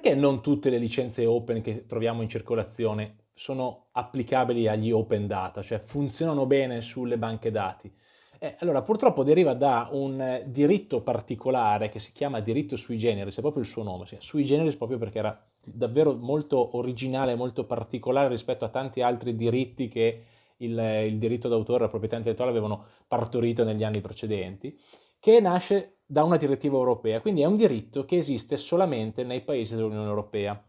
perché non tutte le licenze open che troviamo in circolazione sono applicabili agli open data, cioè funzionano bene sulle banche dati? Eh, allora, purtroppo deriva da un diritto particolare che si chiama diritto sui generis, è proprio il suo nome, sui generis proprio perché era davvero molto originale, molto particolare rispetto a tanti altri diritti che il, il diritto d'autore e la proprietà intellettuale avevano partorito negli anni precedenti, che nasce da una direttiva europea, quindi è un diritto che esiste solamente nei paesi dell'Unione Europea.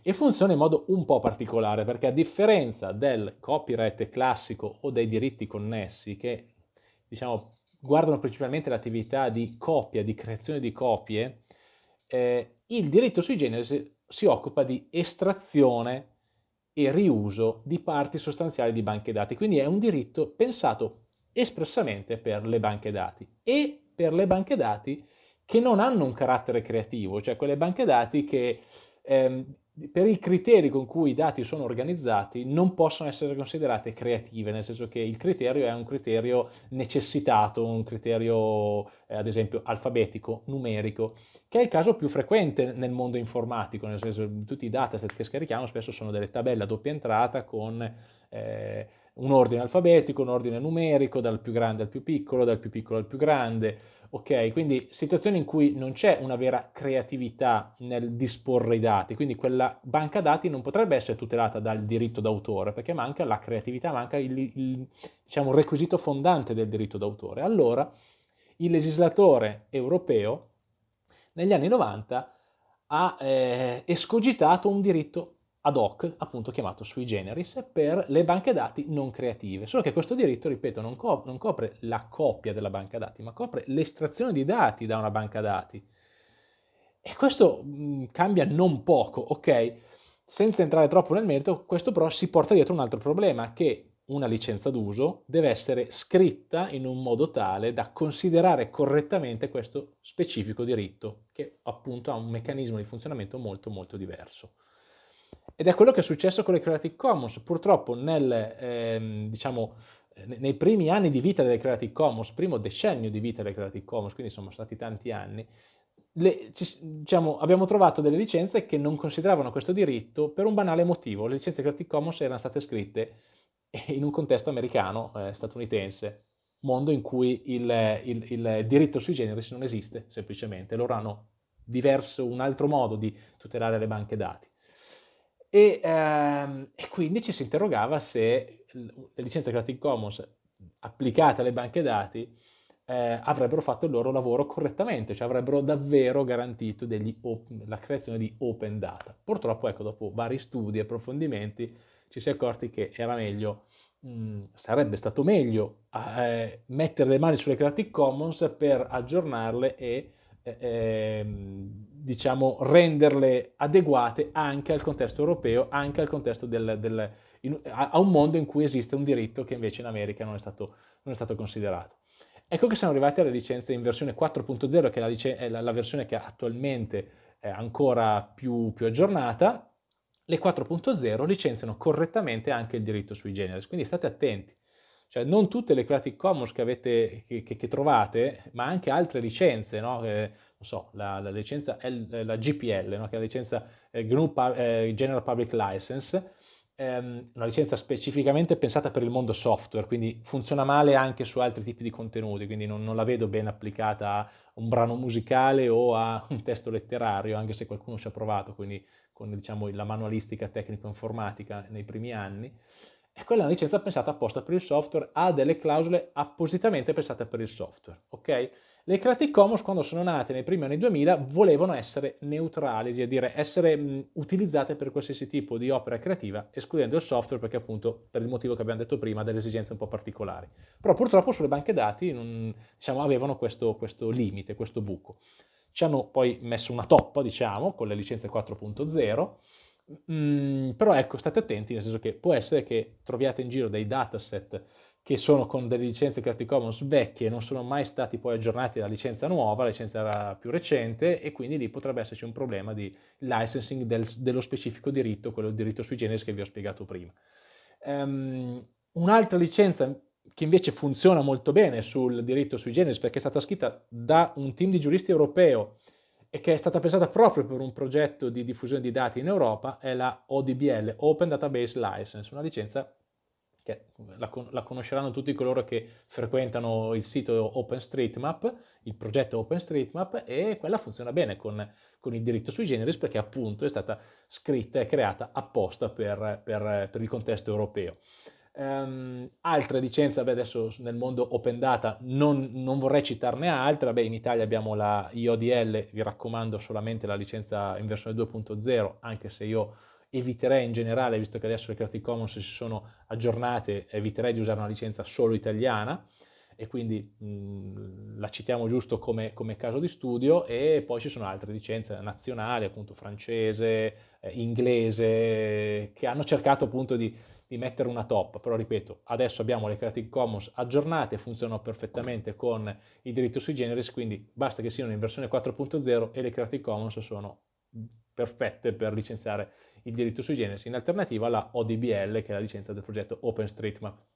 E funziona in modo un po' particolare perché a differenza del copyright classico o dei diritti connessi che diciamo guardano principalmente l'attività di copia, di creazione di copie, eh, il diritto sui generis si occupa di estrazione e riuso di parti sostanziali di banche dati, quindi è un diritto pensato espressamente per le banche dati. E per le banche dati che non hanno un carattere creativo, cioè quelle banche dati che ehm, per i criteri con cui i dati sono organizzati non possono essere considerate creative, nel senso che il criterio è un criterio necessitato, un criterio eh, ad esempio alfabetico, numerico, che è il caso più frequente nel mondo informatico, nel senso che tutti i dataset che scarichiamo spesso sono delle tabelle a doppia entrata con eh, un ordine alfabetico, un ordine numerico, dal più grande al più piccolo, dal più piccolo al più grande, ok? Quindi situazioni in cui non c'è una vera creatività nel disporre i dati, quindi quella banca dati non potrebbe essere tutelata dal diritto d'autore, perché manca la creatività, manca il, il diciamo, requisito fondante del diritto d'autore. Allora il legislatore europeo negli anni 90 ha eh, escogitato un diritto ad hoc, appunto chiamato sui generis, per le banche dati non creative. Solo che questo diritto, ripeto, non, co non copre la copia della banca dati, ma copre l'estrazione di dati da una banca dati. E questo mh, cambia non poco, ok? Senza entrare troppo nel merito, questo però si porta dietro un altro problema, che una licenza d'uso deve essere scritta in un modo tale da considerare correttamente questo specifico diritto, che appunto ha un meccanismo di funzionamento molto molto diverso. Ed è quello che è successo con le Creative Commons. Purtroppo nel, ehm, diciamo, nei primi anni di vita delle Creative Commons, primo decennio di vita delle Creative Commons, quindi sono stati tanti anni, le, ci, diciamo, abbiamo trovato delle licenze che non consideravano questo diritto per un banale motivo. Le licenze Creative Commons erano state scritte in un contesto americano, eh, statunitense, mondo in cui il, il, il, diritto sui generis non esiste, semplicemente. Loro hanno diverso, un altro modo di tutelare le banche dati. E, ehm, e, quindi ci si interrogava se le licenze Creative Commons applicate alle banche dati eh, avrebbero fatto il loro lavoro correttamente, cioè avrebbero davvero garantito la creazione di open data. Purtroppo, ecco, dopo vari studi e approfondimenti, ci si è accorti che era meglio, mh, mm, sarebbe stato meglio eh, mettere le mani sulle Creative Commons per aggiornarle e eh, diciamo, renderle adeguate anche al contesto europeo, anche al contesto del, del in, a, un mondo in cui esiste un diritto che invece in America non è stato, non è stato considerato. Ecco che siamo arrivati alle licenze in versione 4.0, che è, la, è la, la, versione che attualmente è ancora più, più aggiornata. Le 4.0 licenziano correttamente anche il diritto sui generis, quindi state attenti. Cioè non tutte le Creative Commons che, avete, che, che, che trovate, ma anche altre licenze, no? eh, so, la, la, licenza L, la GPL, no? che è la licenza eh, GNU eh, General Public License, ehm, una licenza specificamente pensata per il mondo software, quindi funziona male anche su altri tipi di contenuti, quindi non, non la vedo ben applicata a un brano musicale o a un testo letterario, anche se qualcuno ci ha provato, quindi con diciamo, la manualistica tecnico-informatica nei primi anni. E quella è una licenza pensata apposta per il software, ha delle clausole appositamente pensate per il software, ok? Le Creative Commons quando sono nate nei primi anni 2000 volevano essere neutrali, cioè dire essere utilizzate per qualsiasi tipo di opera creativa, escludendo il software perché appunto per il motivo che abbiamo detto prima, delle esigenze un po' particolari. Però purtroppo sulle banche dati non, diciamo, avevano questo, questo limite, questo buco. Ci hanno poi messo una toppa, diciamo, con le licenze 4.0, mm, però ecco, state attenti, nel senso che può essere che troviate in giro dei dataset che sono con delle licenze Creative Commons vecchie, non sono mai stati poi aggiornati alla licenza nuova, la licenza era più recente e quindi lì potrebbe esserci un problema di licensing del, dello specifico diritto, quello del diritto sui generis che vi ho spiegato prima. Um, Un'altra licenza che invece funziona molto bene sul diritto sui generis perché è stata scritta da un team di giuristi europeo e che è stata pensata proprio per un progetto di diffusione di dati in Europa, è la ODBL, Open Database License, una licenza che la, la, conosceranno tutti coloro che frequentano il sito OpenStreetMap, il progetto OpenStreetMap, e quella funziona bene con, con il diritto sui generis perché appunto è stata scritta e creata apposta per, per, per il contesto europeo. Um, altre licenze, vabbè, adesso nel mondo open data non, non vorrei citarne altre, vabbè, in Italia abbiamo la IODL, vi raccomando solamente la licenza in versione 2.0, anche se io eviterei in generale, visto che adesso le Creative Commons si sono aggiornate, eviterei di usare una licenza solo italiana. E quindi mh, la citiamo giusto come, come, caso di studio. E poi ci sono altre licenze nazionali, appunto francese, eh, inglese, che hanno cercato appunto di, di, mettere una top, però ripeto, adesso abbiamo le Creative Commons aggiornate, funzionano perfettamente con il diritto sui generis, quindi basta che siano in versione 4.0 e le Creative Commons sono perfette per licenziare il diritto sui generis in alternativa alla ODBL che è la licenza del progetto OpenStreetMap.